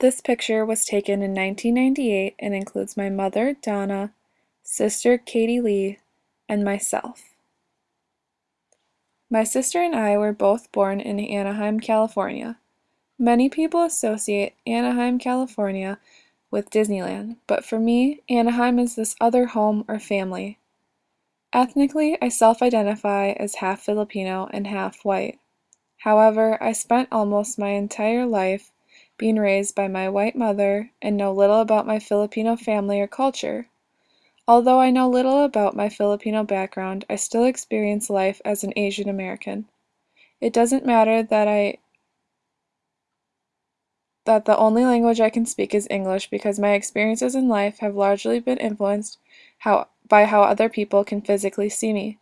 This picture was taken in 1998 and includes my mother, Donna, sister, Katie Lee, and myself. My sister and I were both born in Anaheim, California. Many people associate Anaheim, California with Disneyland, but for me, Anaheim is this other home or family. Ethnically, I self-identify as half Filipino and half white. However, I spent almost my entire life being raised by my white mother and know little about my Filipino family or culture. Although I know little about my Filipino background, I still experience life as an Asian American. It doesn't matter that I that the only language I can speak is English because my experiences in life have largely been influenced how, by how other people can physically see me.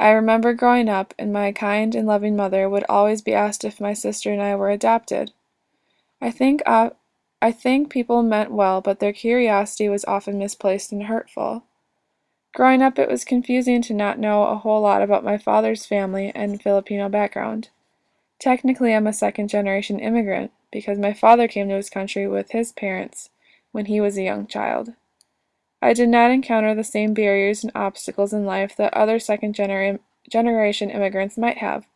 I remember growing up, and my kind and loving mother would always be asked if my sister and I were adopted. I think uh, I think people meant well, but their curiosity was often misplaced and hurtful. Growing up, it was confusing to not know a whole lot about my father's family and Filipino background. Technically, I'm a second generation immigrant because my father came to his country with his parents when he was a young child. I did not encounter the same barriers and obstacles in life that other second genera generation immigrants might have.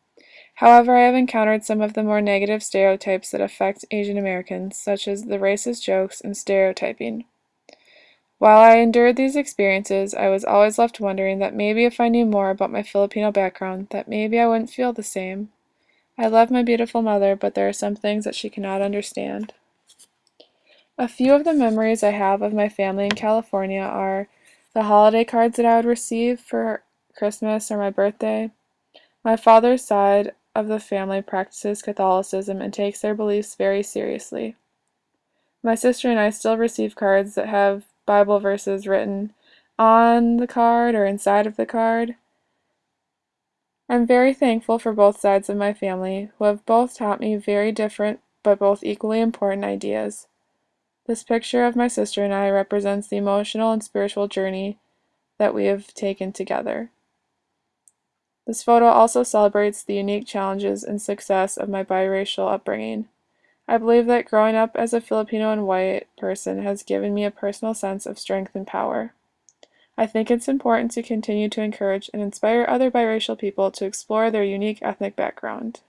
However, I have encountered some of the more negative stereotypes that affect Asian Americans, such as the racist jokes and stereotyping. While I endured these experiences, I was always left wondering that maybe if I knew more about my Filipino background, that maybe I wouldn't feel the same. I love my beautiful mother, but there are some things that she cannot understand. A few of the memories I have of my family in California are the holiday cards that I would receive for Christmas or my birthday. My father's side of the family practices Catholicism and takes their beliefs very seriously. My sister and I still receive cards that have Bible verses written on the card or inside of the card. I'm very thankful for both sides of my family, who have both taught me very different but both equally important ideas. This picture of my sister and I represents the emotional and spiritual journey that we have taken together. This photo also celebrates the unique challenges and success of my biracial upbringing. I believe that growing up as a Filipino and white person has given me a personal sense of strength and power. I think it's important to continue to encourage and inspire other biracial people to explore their unique ethnic background.